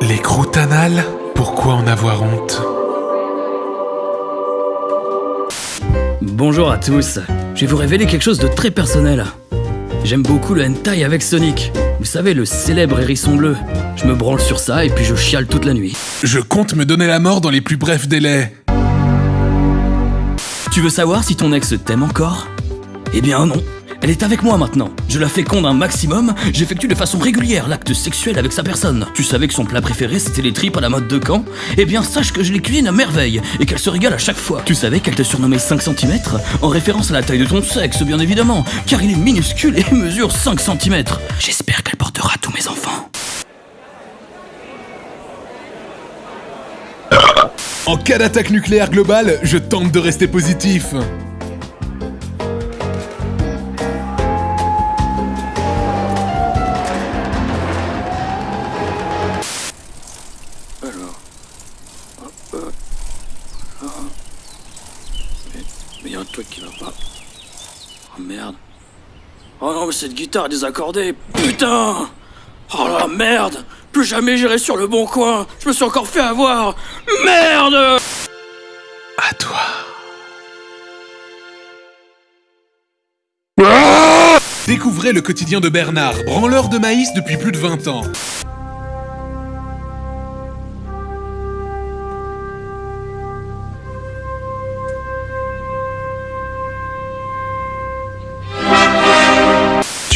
Les croûtes anales Pourquoi en avoir honte Bonjour à tous, je vais vous révéler quelque chose de très personnel. J'aime beaucoup le hentai avec Sonic. Vous savez, le célèbre hérisson bleu. Je me branle sur ça et puis je chiale toute la nuit. Je compte me donner la mort dans les plus brefs délais. Tu veux savoir si ton ex t'aime encore? Eh bien non. Elle est avec moi maintenant. Je la féconde un maximum, j'effectue de façon régulière l'acte sexuel avec sa personne. Tu savais que son plat préféré c'était les tripes à la mode de Caen? Eh bien sache que je les cuisine à merveille et qu'elle se régale à chaque fois. Tu savais qu'elle te surnommait 5 cm En référence à la taille de ton sexe bien évidemment, car il est minuscule et mesure 5 cm. J'espère qu'elle portera tous mes enfants. En cas d'attaque nucléaire globale, je tente de rester positif. Alors. Mais, mais y a un truc qui va pas. Oh merde. Oh non, mais cette guitare est désaccordée. Putain Oh la merde Plus jamais j'irai sur le bon coin. Je me suis encore fait avoir. Merde À toi. Découvrez le quotidien de Bernard, branleur de maïs depuis plus de 20 ans.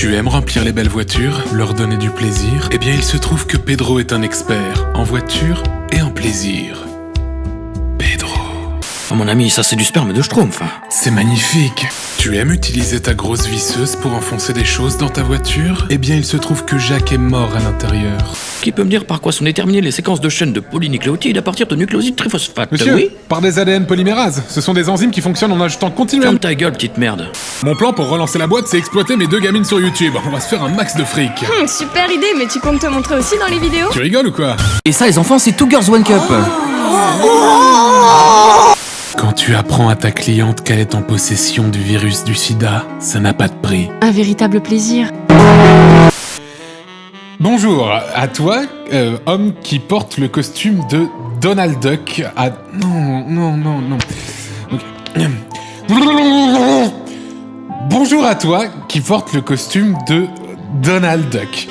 Tu aimes remplir les belles voitures, leur donner du plaisir Eh bien, il se trouve que Pedro est un expert en voiture et en plaisir. Oh mon ami, ça c'est du sperme de Schtroumpf. C'est magnifique. Tu aimes utiliser ta grosse visseuse pour enfoncer des choses dans ta voiture Eh bien, il se trouve que Jacques est mort à l'intérieur. Qui peut me dire par quoi sont déterminées les séquences de chaînes de polynucléotides à partir de nucléosides triphosphate Monsieur, Oui par des ADN polymérases. Ce sont des enzymes qui fonctionnent en ajoutant continuellement. Ferme ta gueule, petite merde. Mon plan pour relancer la boîte, c'est exploiter mes deux gamines sur YouTube. On va se faire un max de fric. Hum, super idée, mais tu comptes te montrer aussi dans les vidéos Tu rigoles ou quoi Et ça, les enfants, c'est Two Girls One Cup. Quand tu apprends à ta cliente qu'elle est en possession du virus du sida, ça n'a pas de prix. Un véritable plaisir. Bonjour, à toi, euh, homme qui porte le costume de Donald Duck. À... Non, non, non, non. Bonjour à toi qui porte le costume de Donald Duck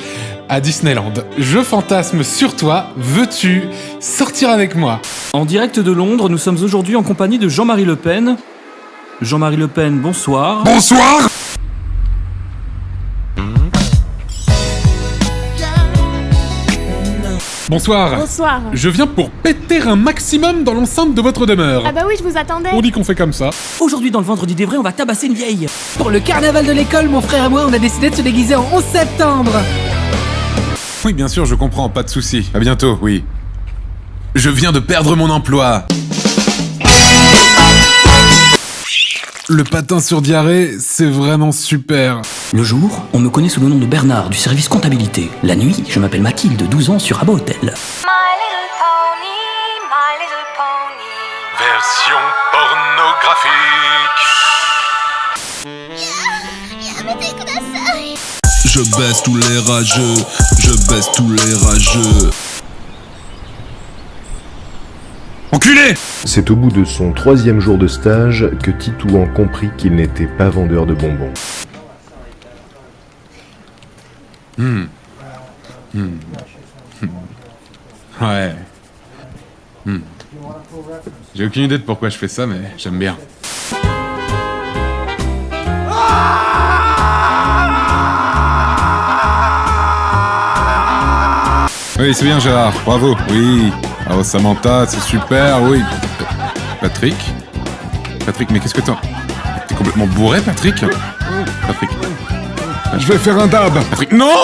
à Disneyland. Je fantasme sur toi. Veux-tu sortir avec moi? En direct de Londres, nous sommes aujourd'hui en compagnie de Jean-Marie Le Pen. Jean-Marie Le Pen, bonsoir. Bonsoir Bonsoir. Bonsoir. Je viens pour péter un maximum dans l'enceinte de votre demeure. Ah bah oui, je vous attendais. On dit qu'on fait comme ça. Aujourd'hui, dans le vendredi des vrais, on va tabasser une vieille. Pour le carnaval de l'école, mon frère et moi, on a décidé de se déguiser en 11 septembre. Oui, bien sûr, je comprends, pas de souci. À bientôt, oui. Je viens de perdre mon emploi. Le patin sur diarrhée, c'est vraiment super. Le jour, on me connaît sous le nom de Bernard du service comptabilité. La nuit, je m'appelle Mathilde, 12 ans, sur Rabat Hotel. My little pony, my little pony. Version pornographique. Je baisse tous les rageux, je baisse tous les rageux. Enculé C'est au bout de son troisième jour de stage que Titouan comprit qu'il n'était pas vendeur de bonbons. Ouais. Hmm. J'ai aucune idée de pourquoi je fais ça, mais j'aime bien. Oui, c'est bien Gérard, bravo, oui. Alors Samantha, c'est super, oui. Patrick Patrick, mais qu'est-ce que t'as T'es complètement bourré, Patrick? Patrick. Je vais faire un dab. Patrick, non